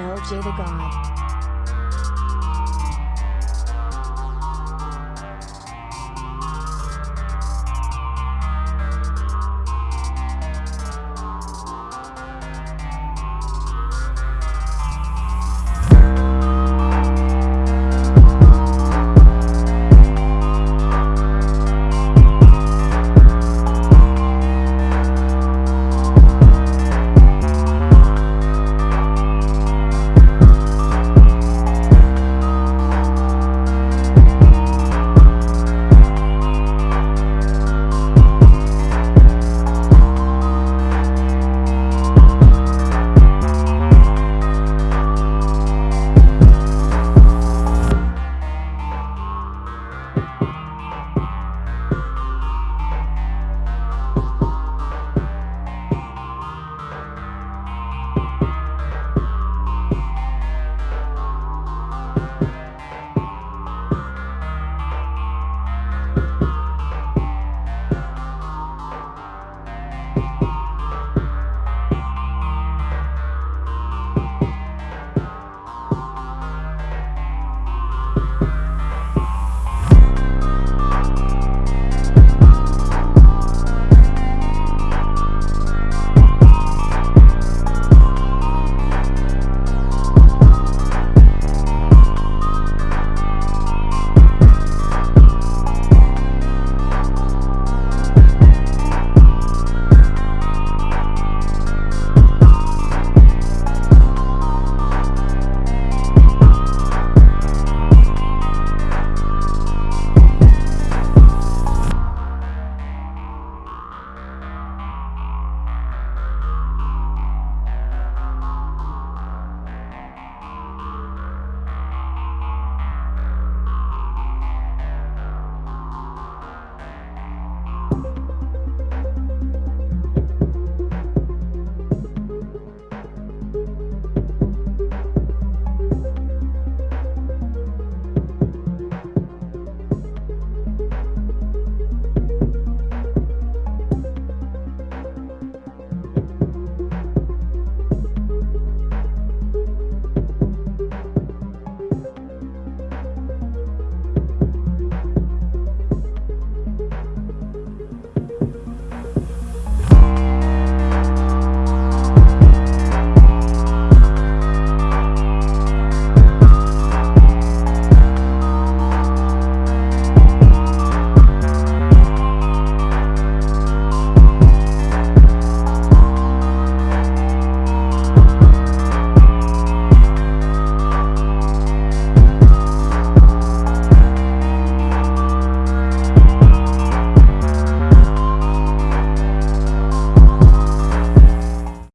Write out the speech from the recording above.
LJ the God.